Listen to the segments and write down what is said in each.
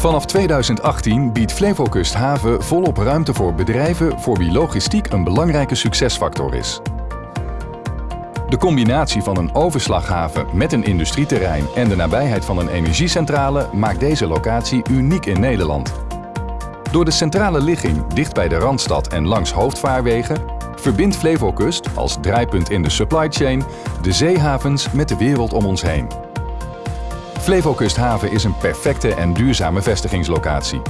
Vanaf 2018 biedt Flevokust Haven volop ruimte voor bedrijven voor wie logistiek een belangrijke succesfactor is. De combinatie van een overslaghaven met een industrieterrein en de nabijheid van een energiecentrale maakt deze locatie uniek in Nederland. Door de centrale ligging dicht bij de Randstad en langs hoofdvaarwegen verbindt Flevokust als draaipunt in de supply chain de zeehavens met de wereld om ons heen. Flevokusthaven is een perfecte en duurzame vestigingslocatie.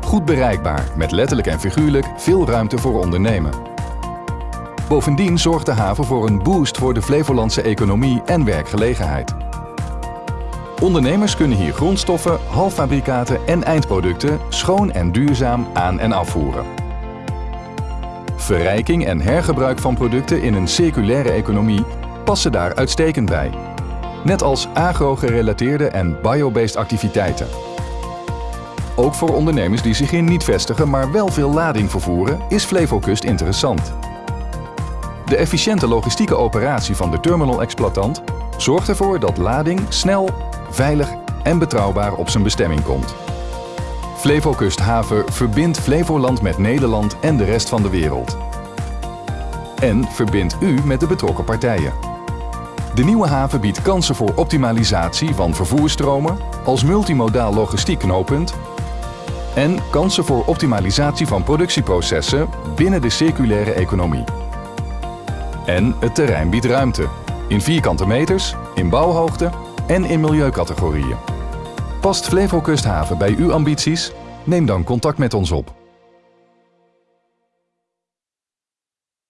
Goed bereikbaar, met letterlijk en figuurlijk veel ruimte voor ondernemen. Bovendien zorgt de haven voor een boost voor de Flevolandse economie en werkgelegenheid. Ondernemers kunnen hier grondstoffen, halffabrikaten en eindproducten schoon en duurzaam aan- en afvoeren. Verrijking en hergebruik van producten in een circulaire economie passen daar uitstekend bij. Net als agro-gerelateerde en biobased activiteiten. Ook voor ondernemers die zich hier niet vestigen, maar wel veel lading vervoeren, is Flevokust interessant. De efficiënte logistieke operatie van de terminal-exploitant zorgt ervoor dat lading snel, veilig en betrouwbaar op zijn bestemming komt. Flevokust Haven verbindt Flevoland met Nederland en de rest van de wereld. En verbindt u met de betrokken partijen. De nieuwe haven biedt kansen voor optimalisatie van vervoerstromen als multimodaal logistiek knooppunt en kansen voor optimalisatie van productieprocessen binnen de circulaire economie. En het terrein biedt ruimte, in vierkante meters, in bouwhoogte en in milieucategorieën. Past Flevokusthaven bij uw ambities? Neem dan contact met ons op.